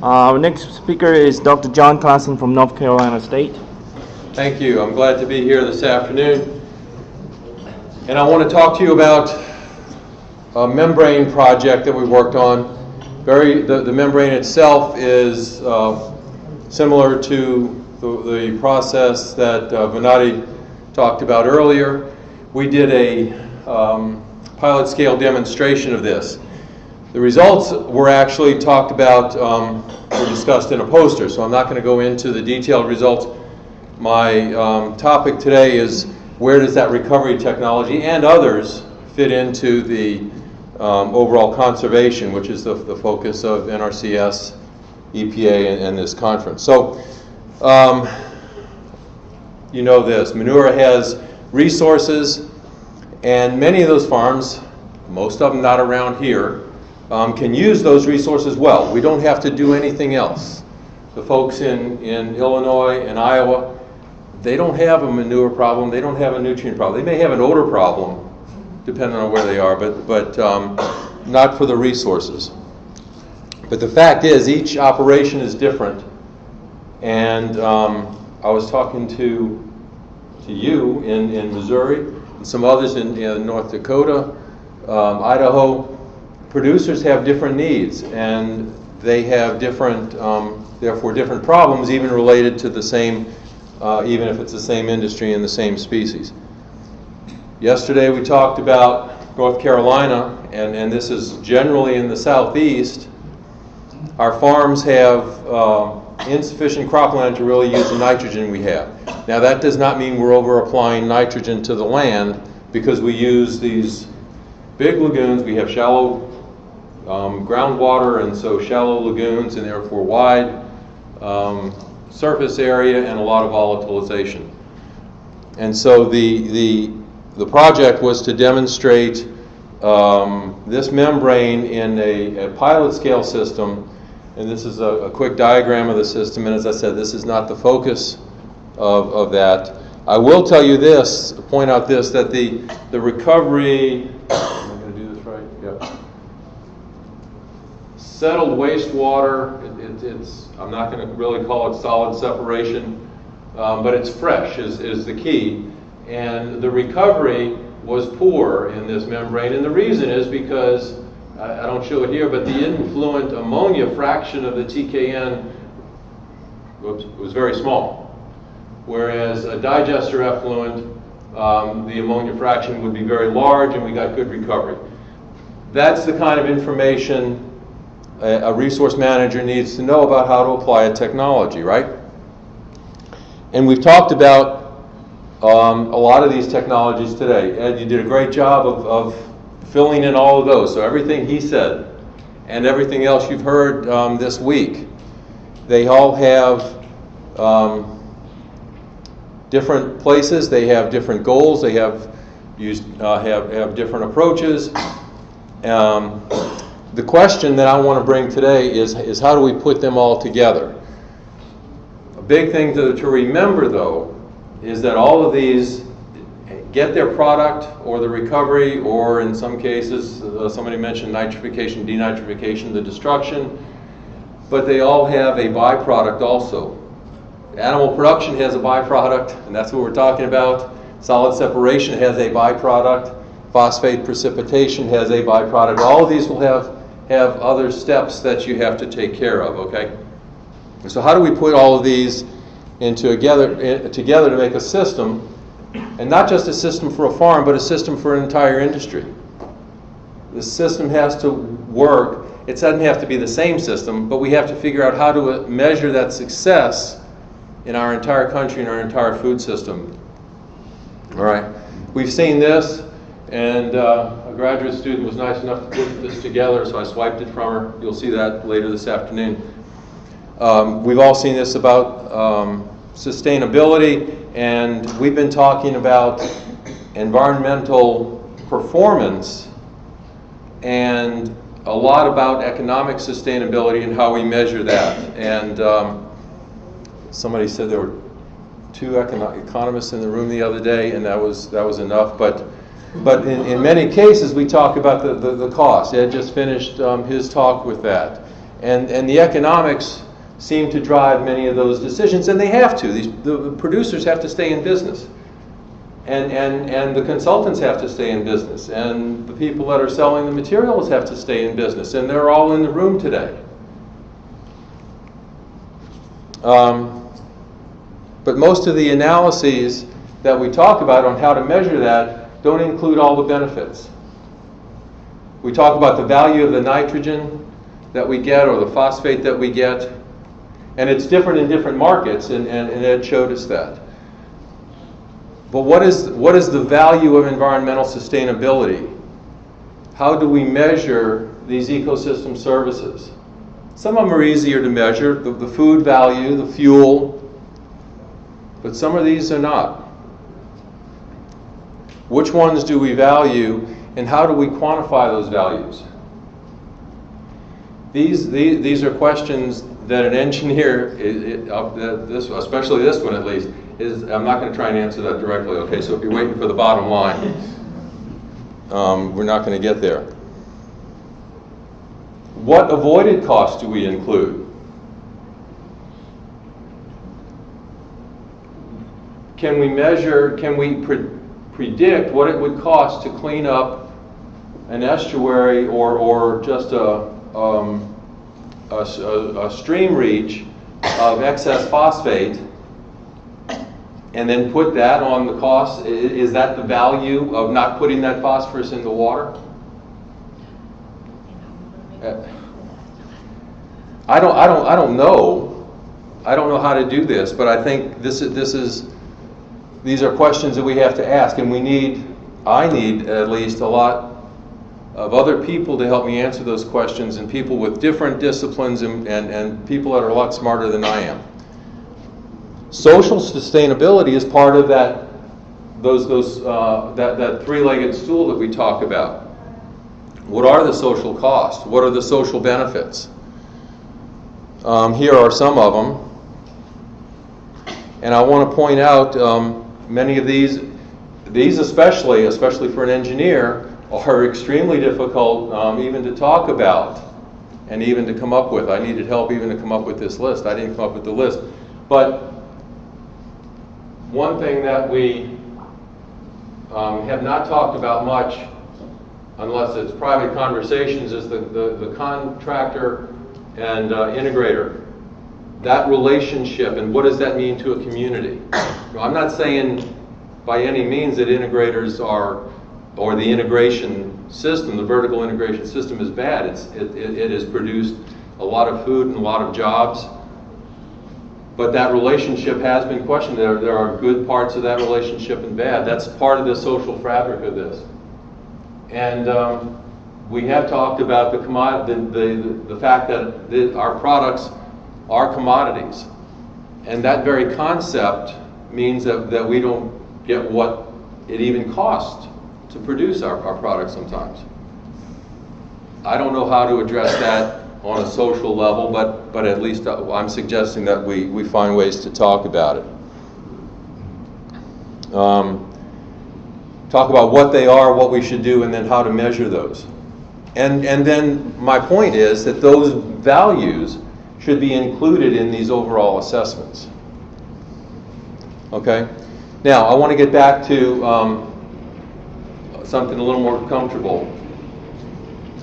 Uh, Our next speaker is Dr. John Classen from North Carolina State. Thank you. I'm glad to be here this afternoon. And I want to talk to you about a membrane project that we worked on. Very, the, the membrane itself is uh, similar to the, the process that uh, Vanotti talked about earlier. We did a um, pilot scale demonstration of this. The results were actually talked about, um, were discussed in a poster, so I'm not going to go into the detailed results. My um, topic today is where does that recovery technology and others fit into the um, overall conservation, which is the, the focus of NRCS, EPA, and, and this conference. So, um, you know this manure has resources, and many of those farms, most of them not around here, um, can use those resources well. We don't have to do anything else. The folks in, in Illinois and Iowa, they don't have a manure problem, they don't have a nutrient problem. They may have an odor problem, depending on where they are, but, but um, not for the resources. But the fact is, each operation is different. And um, I was talking to, to you in, in Missouri, and some others in, in North Dakota, um, Idaho. Producers have different needs, and they have different, um, therefore, different problems, even related to the same, uh, even if it's the same industry and the same species. Yesterday we talked about North Carolina, and, and this is generally in the southeast. Our farms have uh, insufficient cropland to really use the nitrogen we have. Now that does not mean we're over applying nitrogen to the land because we use these big lagoons. We have shallow um, groundwater and so shallow lagoons and therefore wide um, surface area and a lot of volatilization. And so the, the, the project was to demonstrate um, this membrane in a, a, pilot scale system. And this is a, a, quick diagram of the system. And as I said, this is not the focus of, of that. I will tell you this, point out this, that the, the recovery, am I going to do this right? Yeah. Settled wastewater, it, it, it's, I'm not going to really call it solid separation, um, but it's fresh is, is the key. And the recovery was poor in this membrane. And the reason is because, I, I don't show it here, but the influent ammonia fraction of the TKN whoops, was very small. Whereas a digester effluent, um, the ammonia fraction would be very large and we got good recovery. That's the kind of information a, a resource manager needs to know about how to apply a technology, right? And we've talked about um, a lot of these technologies today. Ed, you did a great job of, of, filling in all of those. So everything he said and everything else you've heard um, this week, they all have um, different places. They have different goals. They have used uh, have have different approaches. Um, the question that I want to bring today is is how do we put them all together? A big thing to, to remember, though, is that all of these get their product or the recovery, or in some cases, uh, somebody mentioned nitrification, denitrification, the destruction, but they all have a byproduct also. Animal production has a byproduct, and that's what we're talking about. Solid separation has a byproduct. Phosphate precipitation has a byproduct. All of these will have, have other steps that you have to take care of, okay? So how do we put all of these into together, together to make a system, and not just a system for a farm, but a system for an entire industry? The system has to work. It doesn't have to be the same system, but we have to figure out how to uh, measure that success in our entire country and our entire food system. All right, we've seen this, and uh, a graduate student was nice enough to put this together, so I swiped it from her. You'll see that later this afternoon. Um, we've all seen this about um, sustainability, and we've been talking about environmental performance and a lot about economic sustainability and how we measure that. And um, somebody said there were two econo- economists in the room the other day, and that was that was enough. But but in, in many cases, we talk about the, the, the cost. Ed just finished um, his talk with that. And, and the economics seem to drive many of those decisions, and they have to. These, the producers have to stay in business. And, and, and the consultants have to stay in business, and the people that are selling the materials have to stay in business, and they're all in the room today. Um, but most of the analyses that we talk about on how to measure that don't include all the benefits. We talk about the value of the nitrogen that we get or the phosphate that we get, and it's different in different markets, and, and, and Ed showed us that. But what is, what is the value of environmental sustainability? How do we measure these ecosystem services? Some of them are easier to measure, the, the food value, the fuel, but some of these are not. Which ones do we value, and how do we quantify those values? These, these, these are questions that an engineer, it, it, uh, this, especially this one at least, is, I'm not going to try and answer that directly, okay? So if you're waiting for the bottom line, um, we're not going to get there. What avoided costs do we include? Can we measure, can we predict what it would cost to clean up an estuary or, or just a, um, a, a, stream reach of excess phosphate and then put that on the cost? Is that the value of not putting that phosphorus in the water? I don't, I don't, I don't know. I don't know how to do this, but I think this is, this is, these are questions that we have to ask, and we need, I need at least a lot of other people to help me answer those questions, and people with different disciplines and, and, and people that are a lot smarter than I am. Social sustainability is part of that, those, those, uh, that, that three-legged stool that we talk about. What are the social costs? What are the social benefits? Um, here are some of them. And I want to point out um, many of these, these especially, especially for an engineer, are extremely difficult um, even to talk about and even to come up with. I needed help even to come up with this list. I didn't come up with the list. But one thing that we um, have not talked about much, unless it's private conversations, is the, the, the contractor and uh, integrator. That relationship and what does that mean to a community? I'm not saying by any means that integrators are, or the integration system, the vertical integration system is bad. It's, it, it, it has produced a lot of food and a lot of jobs but that relationship has been questioned. There, there are good parts of that relationship and bad. That's part of the social fabric of this. And um, we have talked about the, the, the, the fact that the, our products are commodities. And that very concept means that, that we don't get what it even costs to produce our, our products sometimes. I don't know how to address that on a social level, but, but at least uh, I'm suggesting that we, we find ways to talk about it. Um, talk about what they are, what we should do, and then how to measure those. And, and then my point is that those values should be included in these overall assessments. Okay? Now, I want to get back to um, something a little more comfortable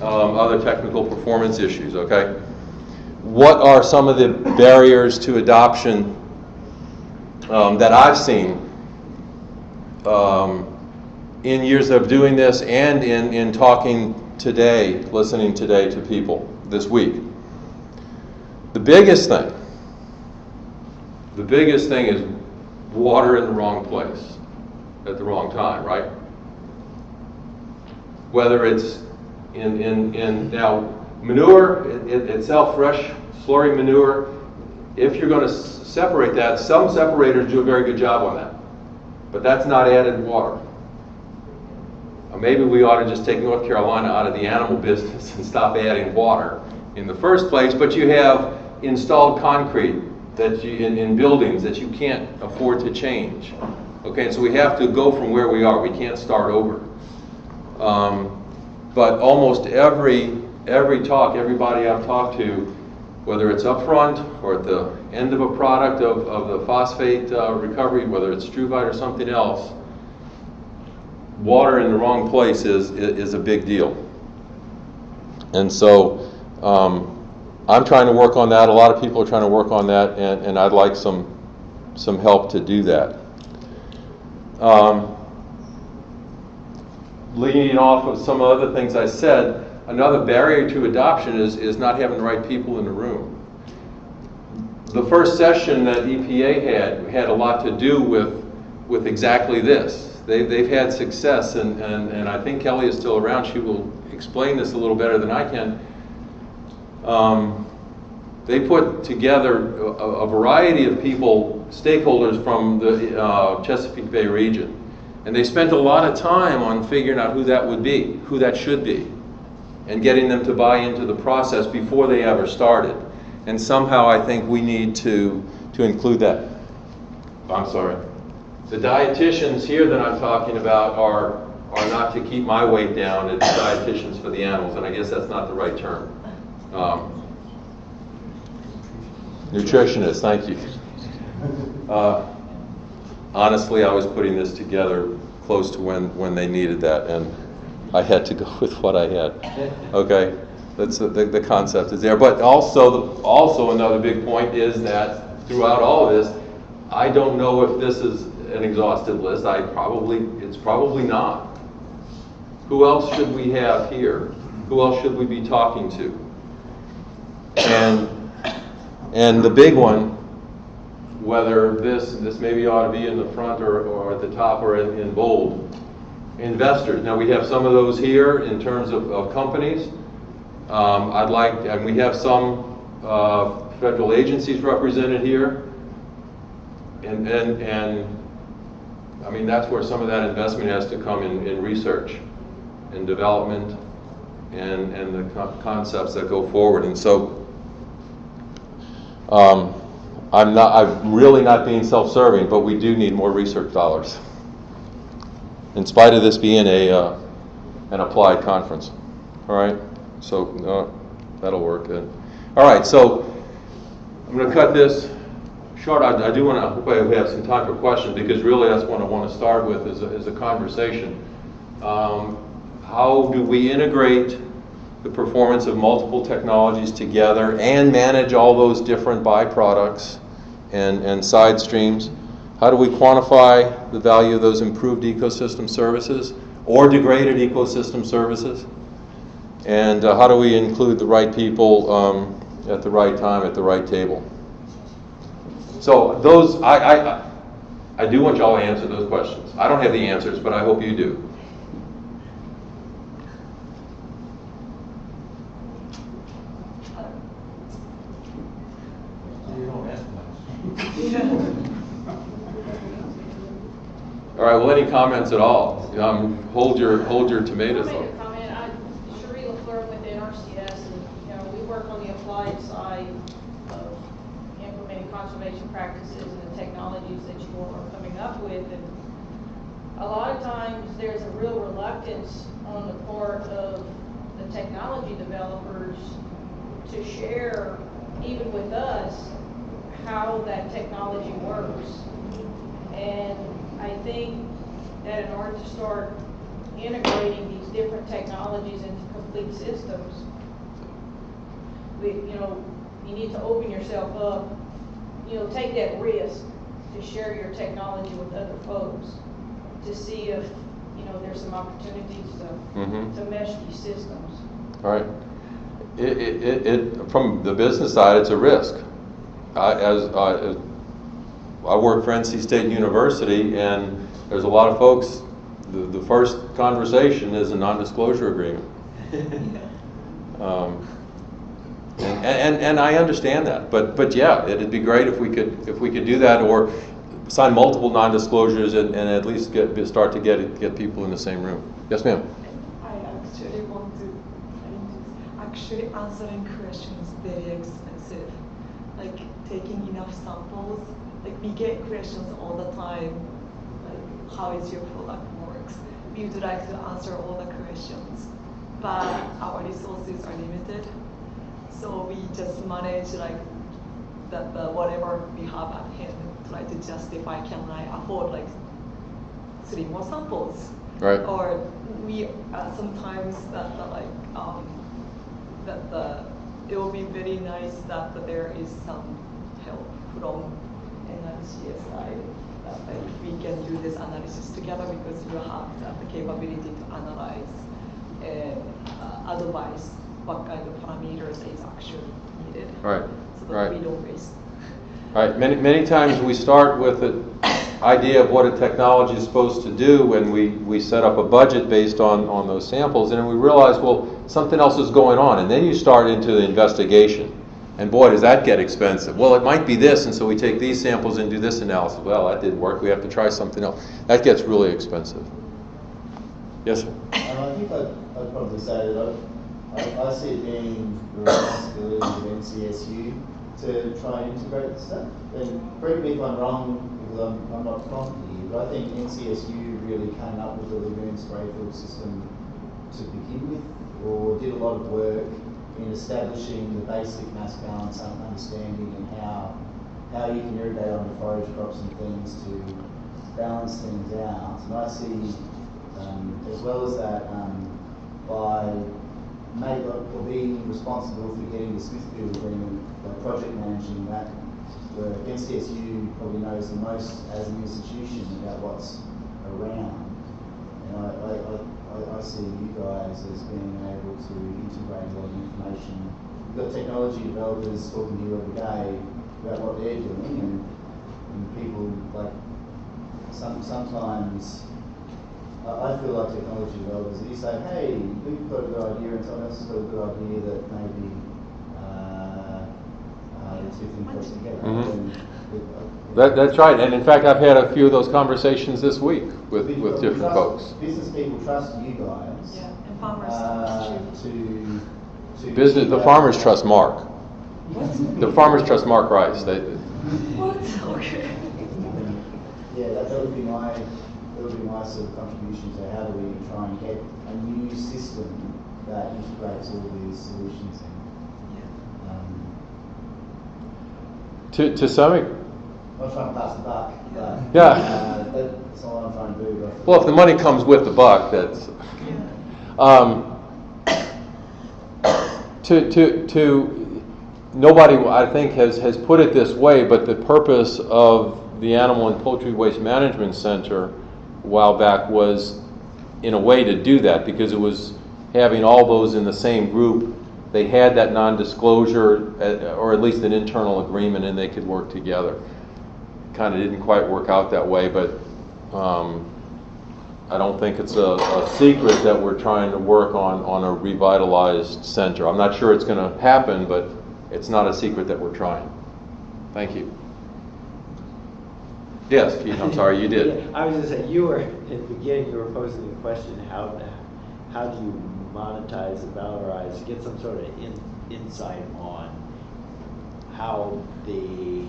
um, other technical performance issues, okay? What are some of the barriers to adoption um, that I've seen um, in years of doing this and in, in talking today, listening today to people this week? The biggest thing, the biggest thing is water in the wrong place at the wrong time, right? Whether it's in, in, in now manure it, itself, fresh slurry manure, if you're going to separate that, some separators do a very good job on that. But that's not added water. Or maybe we ought to just take North Carolina out of the animal business and stop adding water in the first place, but you have installed concrete that you, in, in buildings that you can't afford to change. Okay, so we have to go from where we are. We can't start over. Um, but almost every every talk, everybody I've talked to whether it's upfront or at the end of a product of, of the phosphate uh, recovery, whether it's Struvite or something else, water in the wrong place is, is a big deal. And so um, I'm trying to work on that. A lot of people are trying to work on that, and, and I'd like some, some help to do that. Um, leading off of some of the other things I said, another barrier to adoption is, is not having the right people in the room. The first session that EPA had had a lot to do with, with exactly this. They, they've had success, and, and, and I think Kelly is still around. She will explain this a little better than I can. Um, they put together a, a, variety of people, stakeholders from the uh, Chesapeake Bay region. And they spent a lot of time on figuring out who that would be, who that should be, and getting them to buy into the process before they ever started. And somehow I think we need to, to include that. I'm sorry. The dietitians here that I'm talking about are, are not to keep my weight down, it's dietitians for the animals, and I guess that's not the right term. Um, nutritionist, thank you. Uh, honestly, I was putting this together close to when, when they needed that, and I had to go with what I had. Okay, that's the, the, concept is there. But also, the, also another big point is that throughout all of this, I don't know if this is an exhaustive list. I probably, it's probably not. Who else should we have here? Who else should we be talking to? And and the big one, whether this this maybe ought to be in the front or, or at the top or in, in bold, investors. Now we have some of those here in terms of, of companies. Um, I'd like, and we have some uh, federal agencies represented here. And, and, and I mean, that's where some of that investment has to come in, in research and development and, and the co concepts that go forward. And so um, I'm not, I'm really not being self-serving, but we do need more research dollars. In spite of this being a, uh, an applied conference. All right, so uh, that'll work good. All right, so I'm going to cut this short. I, I do want to, hope I have some time for questions because really that's what I want to start with is a, is a conversation. Um, how do we integrate the performance of multiple technologies together and manage all those different byproducts and, and side streams? How do we quantify the value of those improved ecosystem services or degraded ecosystem services? And uh, how do we include the right people um, at the right time at the right table? So those, I, I, I do want y'all to answer those questions. I don't have the answers, but I hope you do. All right. Well, any comments at all? Um, hold your hold your tomatoes. I'll make a comment. I'm Cherie LaFleur with NRCS, and you know we work on the applied side of implementing conservation practices and the technologies that you all are coming up with. And a lot of times there's a real reluctance on the part of the technology developers to share, even with us, how that technology works. And I think that in order to start integrating these different technologies into complete systems, we, you know, you need to open yourself up, you know, take that risk to share your technology with other folks to see if, you know, there's some opportunities to, Mhm. to mesh these systems. All right. It, it, it, it, from the business side, it's a risk. I, as, uh, as I work for NC State University, and there's a lot of folks. The, the first conversation is a non-disclosure agreement. Um, and, and, and I understand that, but but yeah, it'd be great if we could if we could do that or sign multiple non-disclosures and, and at least get start to get get people in the same room. Yes, ma'am. I actually want to, actually answering questions very expensive. Like taking enough samples, like we get questions all the time, like how is your product works. We would like to answer all the questions, but our resources are limited. So we just manage like that the whatever we have at hand, try to justify can I afford like three more samples. Right. Or we uh, sometimes that the, like um, that the it will be very nice that there is some help from NRCS side that like we can do this analysis together because you have the capability to analyze and uh, advise what kind of parameters is actually needed. Right, So that right. we don't waste. Right, many, many times we start with the idea of what a technology is supposed to do, and we, we set up a budget based on, on those samples, and then we realize, well, something else is going on, and then you start into the investigation. And boy, does that get expensive. Well, it might be this, and so we take these samples and do this analysis. Well, that didn't work, we have to try something else. That gets really expensive. Yes, sir? And I think I'd, I'd probably say that I, I, I see it being the responsibility of NCSU to try and integrate this stuff. And correct me if I'm wrong, because I'm, I'm not from here, but I think NCSU really came up with the lagoon spray field system to begin with, or did a lot of work in establishing the basic mass balance understanding and how how you can irrigate on the forage crops and things to balance things out. And I see um, as well as that, um, by make, or being responsible for getting the Smithfield agreement, project managing that, where NCSU probably knows the most as an institution about what's around. And I, I, I, I- I see you guys as being able to integrate a lot of information. You've got technology developers talking to you every day about what they're doing and, and people like some, sometimes I feel like technology developers, you say, hey, we've got a good idea and someone else has got a good idea that maybe uh, That, that's right, and in fact, I've had a few of those conversations this week with, we- with different trust- folks. Business people trust you guys. Yeah, and farmers uh, too. to, to. Business, the farmers trust Mark. The farmers trust Mark Rice. They, What? Okay. Yeah, that, that would be my, that would be my sort of contribution to how do we try and get a new system that integrates all these solutions in. Um, to, to some, ex- not trying to pass the buck, but Yeah. uh, that's all I'm trying to do. but- well, if the money comes with the buck, that's. Um, to, to, to, nobody, I think, has, has put it this way, but the purpose of the Animal and Poultry Waste Management Center a while back was, in a way, to do that, because it was having all those in the same group. They had that non-disclosure, uh, or at least an internal agreement, and they could work together. Kind of didn't quite work out that way, but um, I don't think it's a, a secret that we're trying to work on, on a revitalized center. I'm not sure it's going to happen, but it's not a secret that we're trying. Thank you. Yes, I'm sorry, you did. I was gonna say, you were, in the beginning, you were posing the question, how, how do you monetize valorize, get some sort of in, insight on how the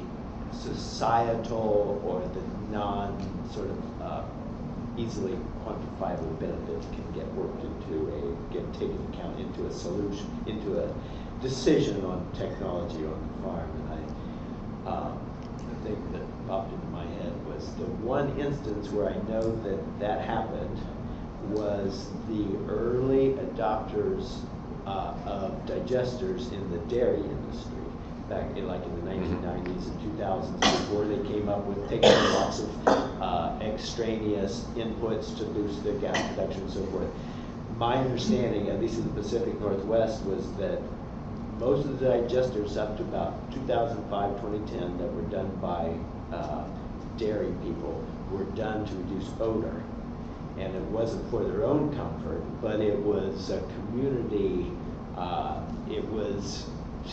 societal or the non sort of uh, easily quantifiable benefits can get worked into a, get taken account into a solution, into a decision on technology on the farm. And I, um, the thing that popped into my head was the one instance where I know that that happened was the early adopters uh, of digesters in the dairy industry back in like in the 1990s and 2000s before they came up with taking lots of uh, extraneous inputs to boost the gas production and so forth. My understanding, at least in the Pacific Northwest, was that most of the digesters up to about 2005, 2010 that were done by uh, dairy people were done to reduce odor. And it wasn't for their own comfort, but it was a community, uh, it was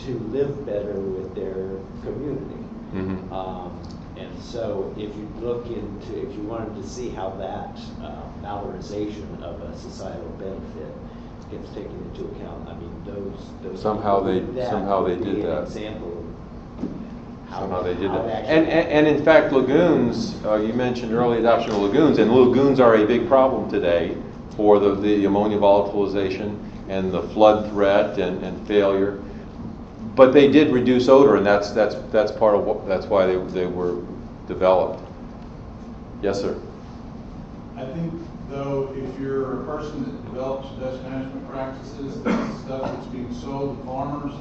to live better with their community. Mhm. Um, and so if you look into, if you wanted to see how that uh, valorization of a societal benefit gets taken into account, I mean, those, those. Somehow they- somehow they did that. Example how. Somehow they did how that. And, and, and in fact, lagoons, uh, you mentioned early adoption of lagoons, and lagoons are a big problem today for the, the ammonia volatilization and the flood threat and, and failure. but they did reduce odor, and that's, that's, that's part of what, that's why they, they were developed. Yes, sir? I think, though, if you're a person that develops dust management practices, that's stuff that's being sold to farmers,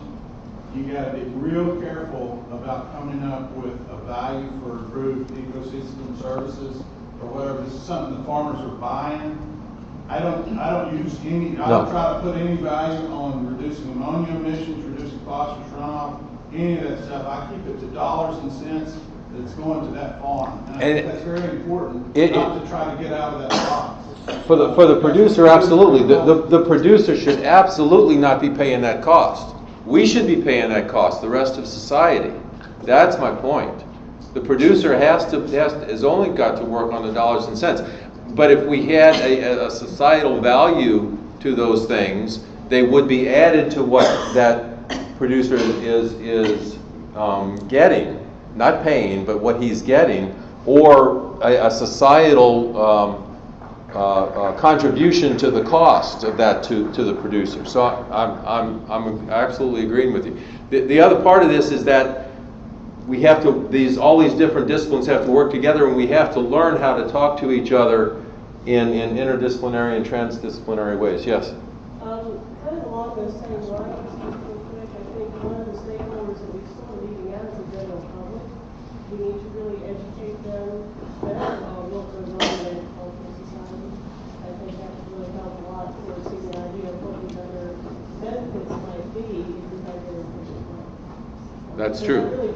you gotta be real careful about coming up with a value for improved ecosystem services or whatever. This is something the farmers are buying. I don't, I don't use any, I don't No. try to put any value on reducing ammonia emissions, reducing phosphorus runoff, any of that stuff. I keep it to dollars and cents that's going to that farm. And I think And- that's very important, It- not it- to try to get out of that box. For the, for the producer, absolutely. The, the, the producer should absolutely not be paying that cost. We should be paying that cost, the rest of society. That's my point. The producer has to, has, has only got to work on the dollars and cents. But if we had a, a societal value to those things, they would be added to what that producer is, is, um, getting, not paying, but what he's getting, or a, a societal, um, Uh, uh, contribution to the cost of that to, to the producer. So I'm, I'm, I'm absolutely agreeing with you. The, the other part of this is that we have to, these, all these different disciplines have to work together and we have to learn how to talk to each other in, in interdisciplinary and transdisciplinary ways. Yes? Um, kind of along those same lines, real quick, I think one of the stakeholders that we still are leaving out is the general public. We need to really educate them better on what goes on in the agricultural society. I think that would really help a lot towards getting an idea of what these other benefits might be if we had their efficient plan. That's So true. That really drives, that's the end consumer, that's what really drives true.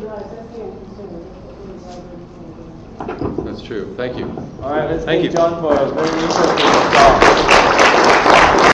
That's true. Thank you. All right, let's Thank thank you. John for a very interesting talk.